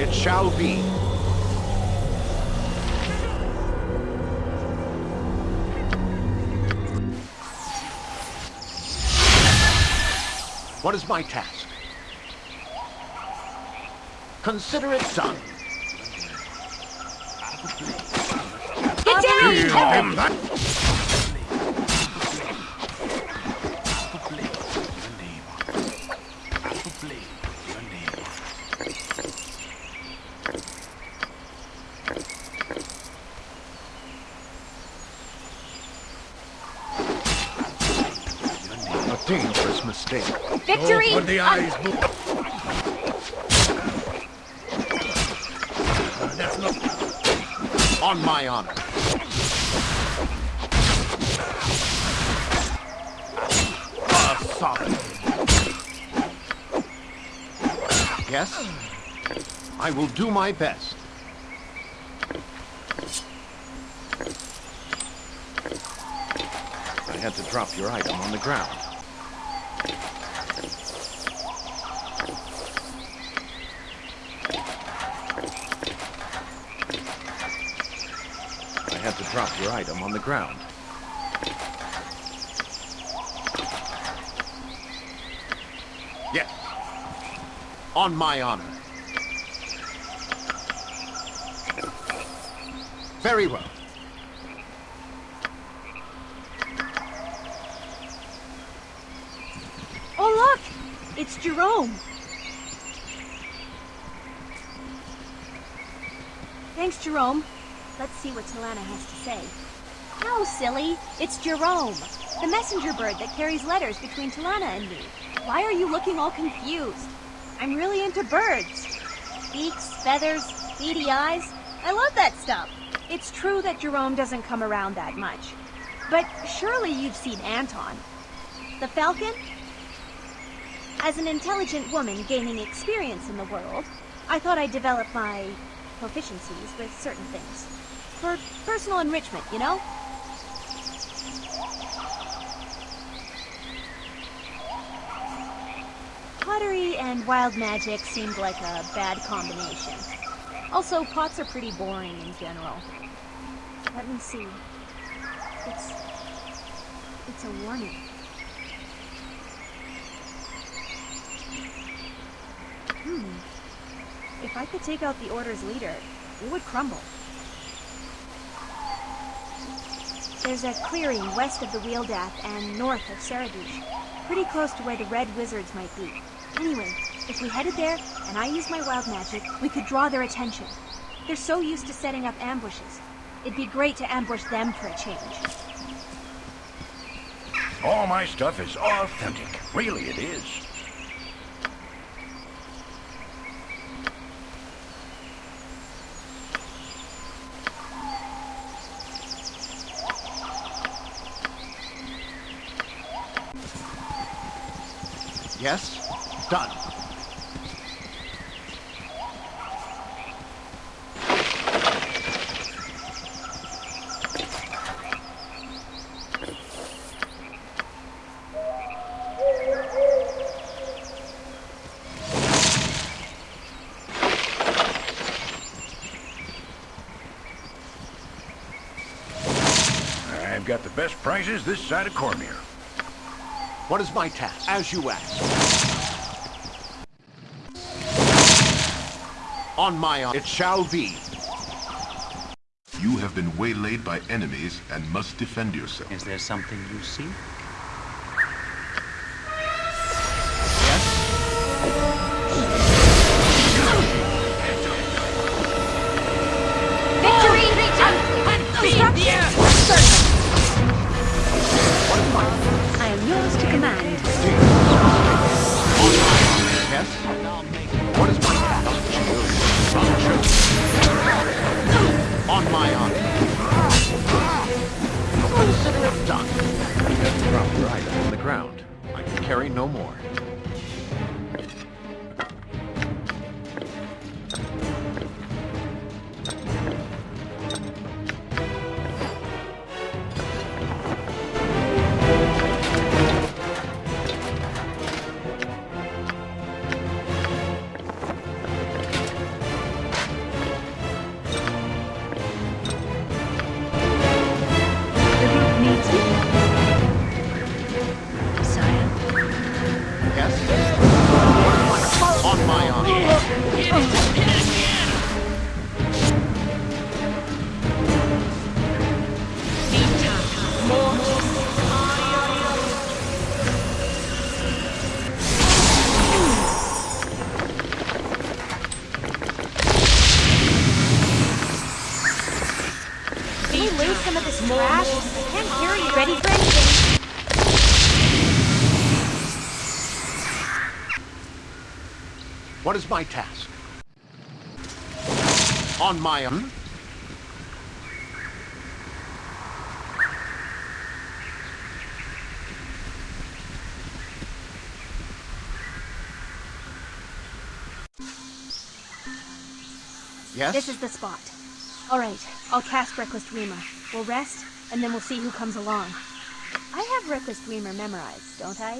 It shall be. What is my task? Consider it done. Get down! A Move. Uh, that's not. On my honor. A. Yes? I will do my best. I had to drop your item on the ground. Drop your item on the ground. Yes. On my honor. Very well. Oh, look! It's Jerome. Thanks, Jerome. Let's see what Talana has to say. No, silly. It's Jerome, the messenger bird that carries letters between Talana and me. Why are you looking all confused? I'm really into birds. Beaks, feathers, beady eyes. I love that stuff. It's true that Jerome doesn't come around that much. But surely you've seen Anton. The falcon? As an intelligent woman gaining experience in the world, I thought I'd develop my proficiencies with certain things. For personal enrichment, you know? Pottery and wild magic seemed like a bad combination. Also, pots are pretty boring in general. Let me see. It's... It's a warning. Hmm. If I could take out the Order's leader, it would crumble. There's a clearing west of the Wealdath and north of Saradush. Pretty close to where the Red Wizards might be. Anyway, if we headed there, and I used my wild magic, we could draw their attention. They're so used to setting up ambushes. It'd be great to ambush them for a change. All my stuff is authentic. Really, it is. Yes? Done. I've got the best prices this side of Cormyr. What is my task? As you ask. On my honor. It shall be. You have been waylaid by enemies and must defend yourself. Is there something you see? My task? On my own? Yes? This is the spot. All right, I'll cast Reckless Dreamer. We'll rest, and then we'll see who comes along. I have Reckless Dreamer memorized, don't I?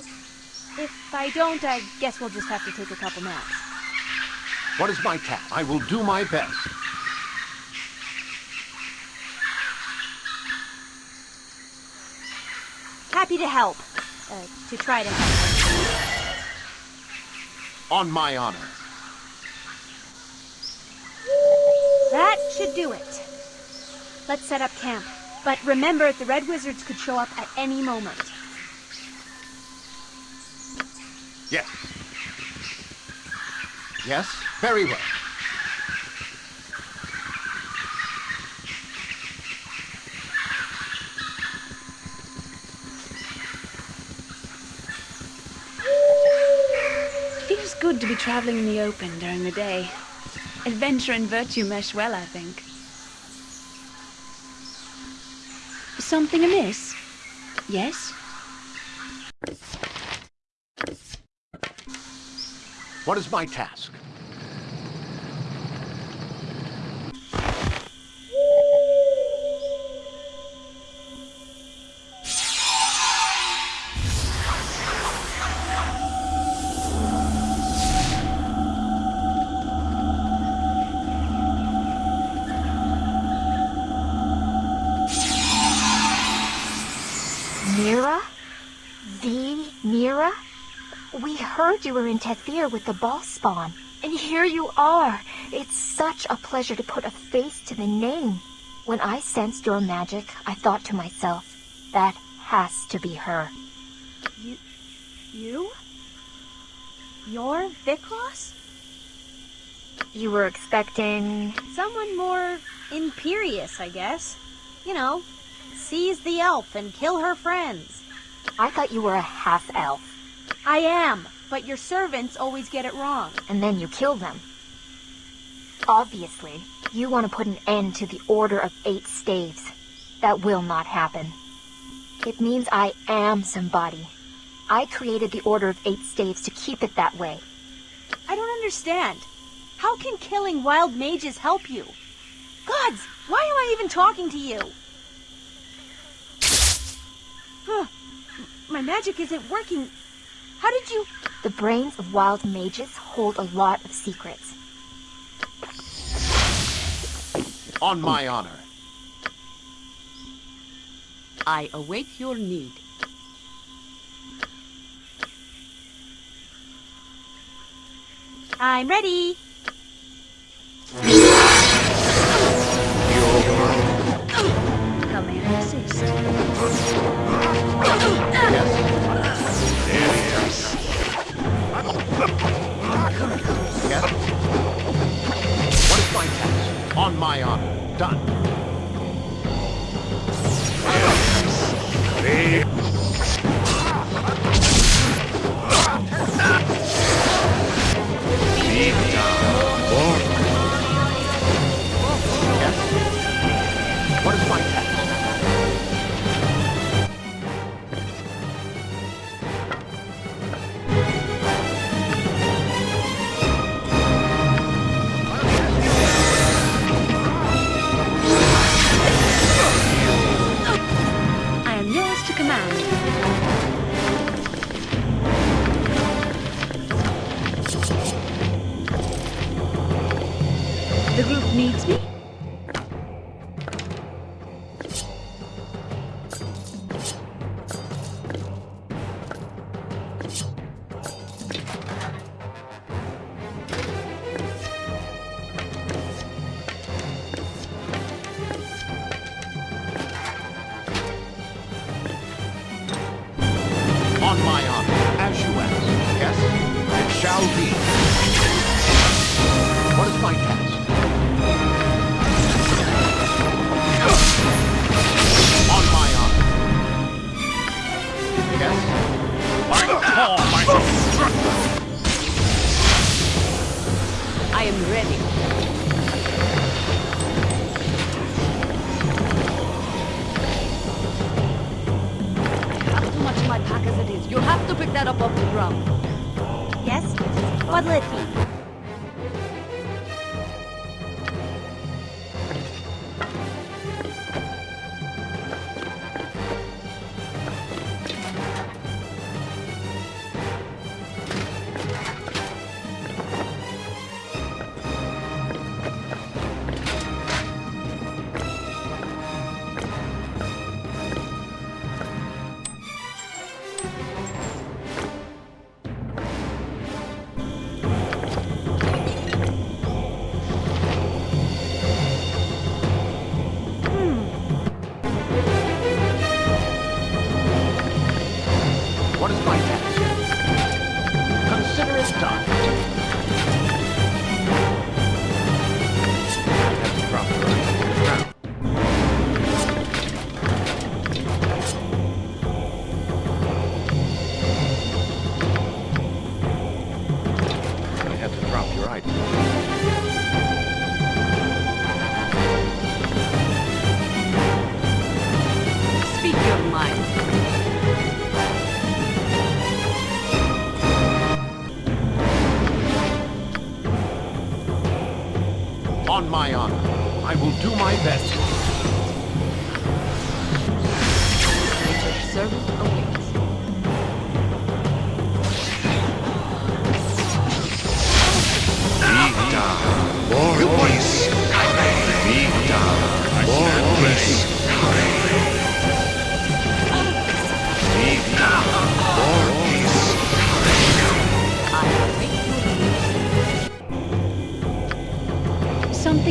If I don't, I guess we'll just have to take a couple naps. What is my task? I will do my best. Happy to help. Uh, to try to help. On my honor. That should do it. Let's set up camp. But remember, the Red Wizards could show up at any moment. Yes. Yes? Very well. Feels good to be traveling in the open during the day. Adventure and virtue mesh well, I think. Something amiss? Yes? What is my task? Mira? The Mira? We heard you were in Tethyr with the Bhaalspawn. And here you are. It's such a pleasure to put a face to the name. When I sensed your magic, I thought to myself, that has to be her. You? You? You're? You were expecting... Someone more imperious, I guess. You know, seize the elf and kill her friends. I thought you were a half-elf, I am, but your servants always get it wrong. and then you kill them. Obviously, you want to put an end to the Order of Eight Staves. That will not happen. It means I am somebody. I created the Order of Eight Staves to keep it that way. I don't understand. How can killing wild mages help you? Gods, why am I even talking to you? Huh. My magic isn't working. How did you... The brains of wild mages hold a lot of secrets. On my honor. I await your need. I'm ready. On my honor. Done.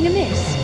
amiss? miss.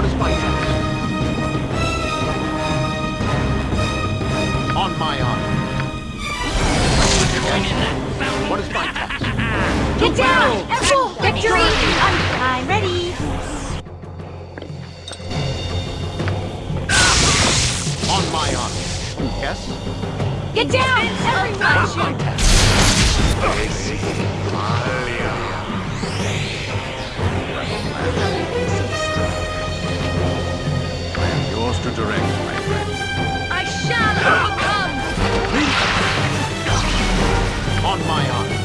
for his vitals. On my honor. What is my task? Get down! F4! Victory! I'm, I'm ready! On my honor. Yes? Get down! Everyone! My task. to direct, my friend. I shall overcome! On my honor.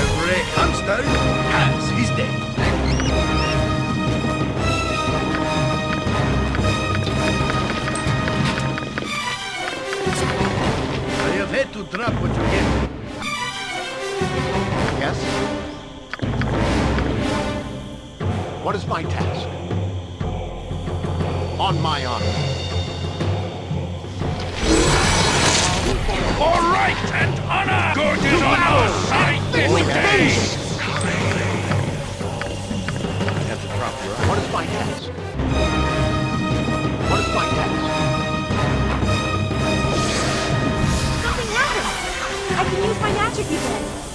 Every hamster has his day. I have had to drop what you gave me. Yes? What is my task? On my honor. For right and honor! Gorgeous on our side this day! I have to drop your What is my task? What is my task? Something happened! I can use my magic again!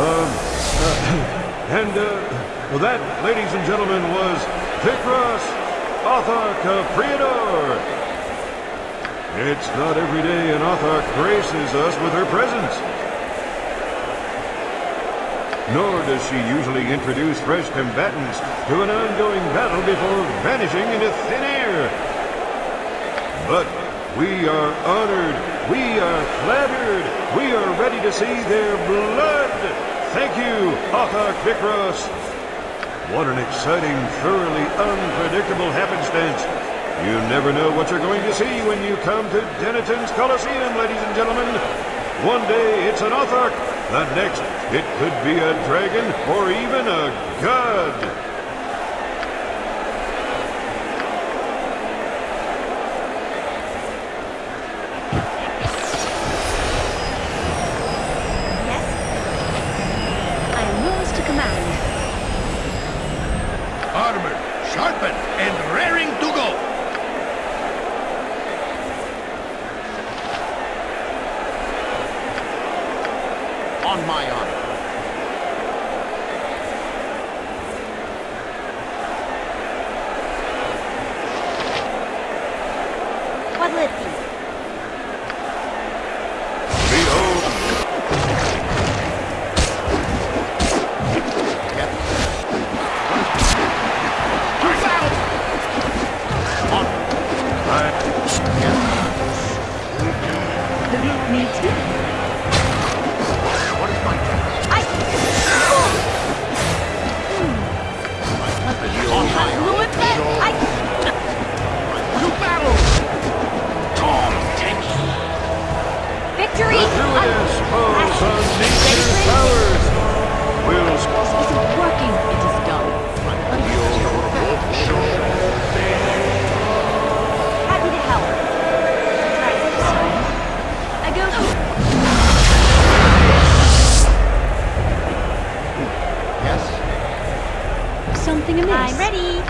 Uh, and, uh, well, that, ladies and gentlemen, was Vikras Othark of Priador. It's not every day an Othark graces us with her presence. Nor does she usually introduce fresh combatants to an ongoing battle before vanishing into thin air. But we are honored, we are flattered, we are ready to see their blood. Thank you, Othark Vikros. What an exciting, thoroughly unpredictable happenstance. You never know what you're going to see when you come to Dennaton's Coliseum, ladies and gentlemen. One day it's an Othark, the next it could be a dragon or even a god. The group needs me. What is my task? I... On my honor. Blew it back! I... To battle! Tom Tank! Victory! the Druidess falls on nature's powers. Will This isn't working. Amiss. I'm ready.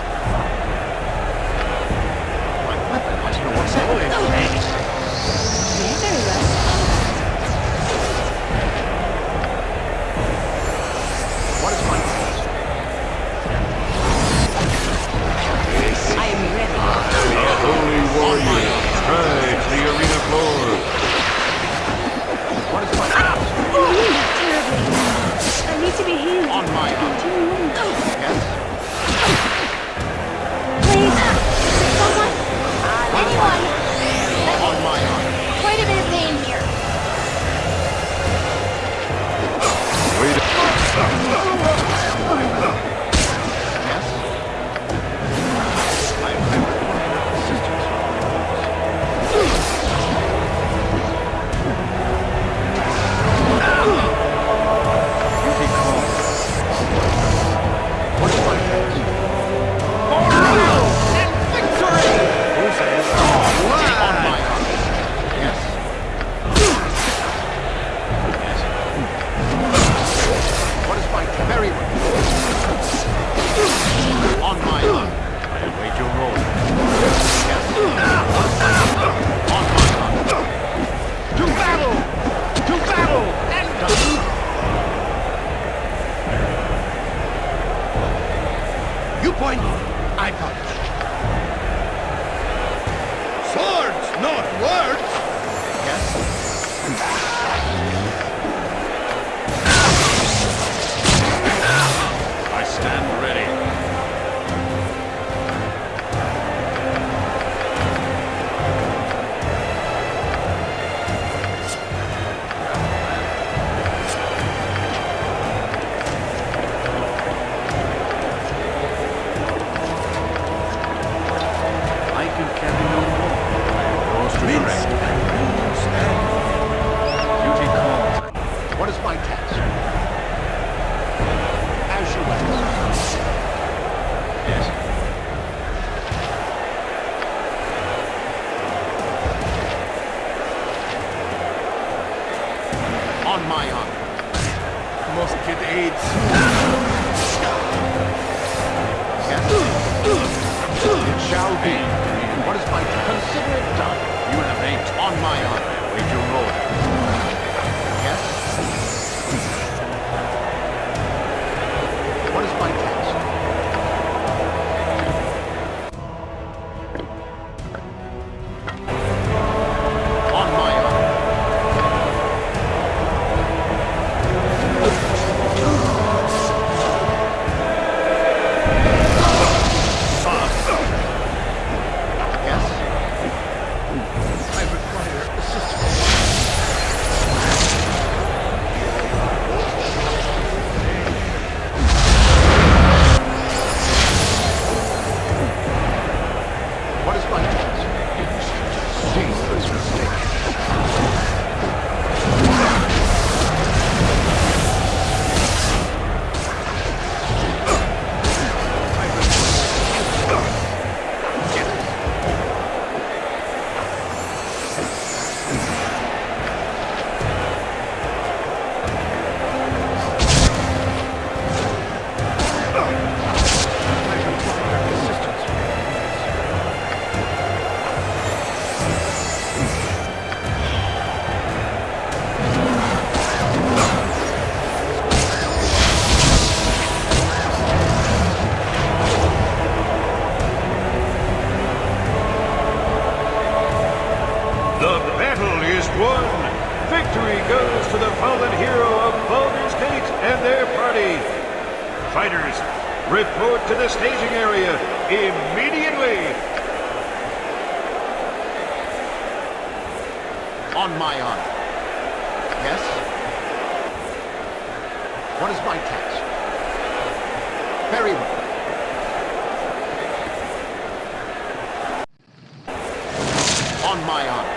On my honor.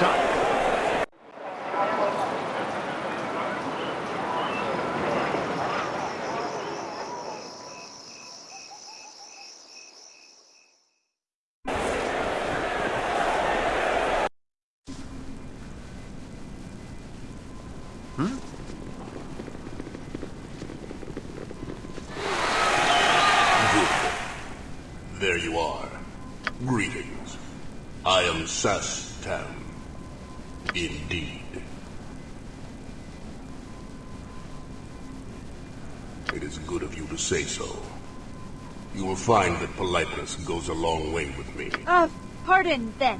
Done. There you are. Greetings. I am Szass Tam. Indeed. It is good of you to say so. You will find that politeness goes a long way with me. Uh, pardon, then.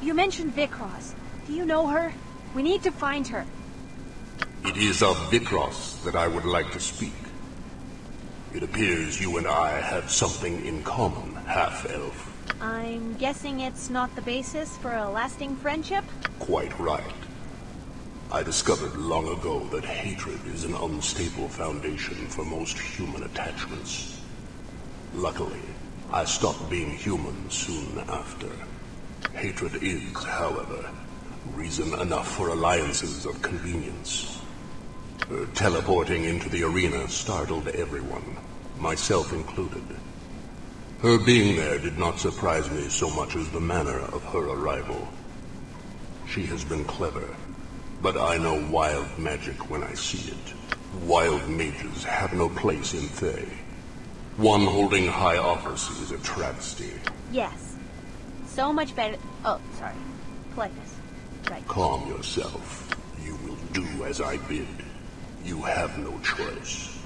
You mentioned Vikros. Do you know her? We need to find her. It is of Vikros that I would like to speak. It appears you and I have something in common, half-elf. I'm guessing it's not the basis for a lasting friendship? Quite right. I discovered long ago that hatred is an unstable foundation for most human attachments. Luckily, I stopped being human soon after. Hatred is, however, reason enough for alliances of convenience. Her teleporting into the arena startled everyone, myself included. Her being there did not surprise me so much as the manner of her arrival. She has been clever, but I know wild magic when I see it. Wild mages have no place in Thay. One holding high office is a travesty. Yes. So much better. Oh, sorry. Politeness. Right. Calm yourself. You will do as I bid. You have no choice.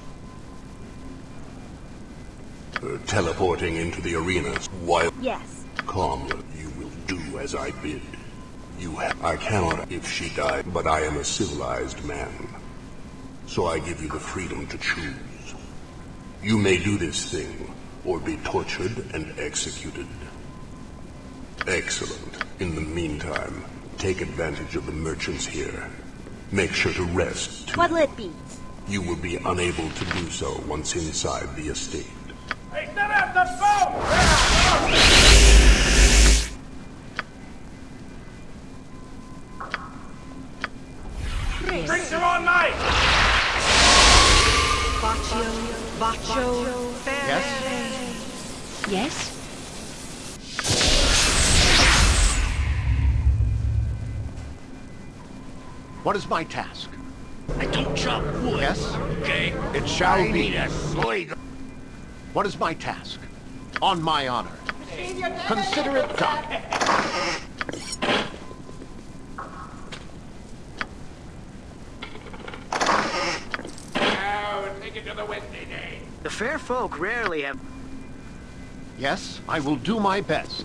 Her teleporting into the arena while Yes. calm you, you will do do as I bid. You have... I cannot if she died, but I am a civilized man. So I give you the freedom to choose. You may do this thing, or be tortured and executed. Excellent. In the meantime, take advantage of the merchants here. Make sure to rest, too. What'll it be? You will be unable to do so once inside the estate. Hey, step out the boat! Drinks are on night! Baccio, Baccio, Yes? Yes? What is my task? I don't chop wood. Yes? Okay. It shall I be. need a slide. What is my task? On my honor. Consider it done. Now, take it to the windy day. The fair folk rarely have... Yes, I will do my best.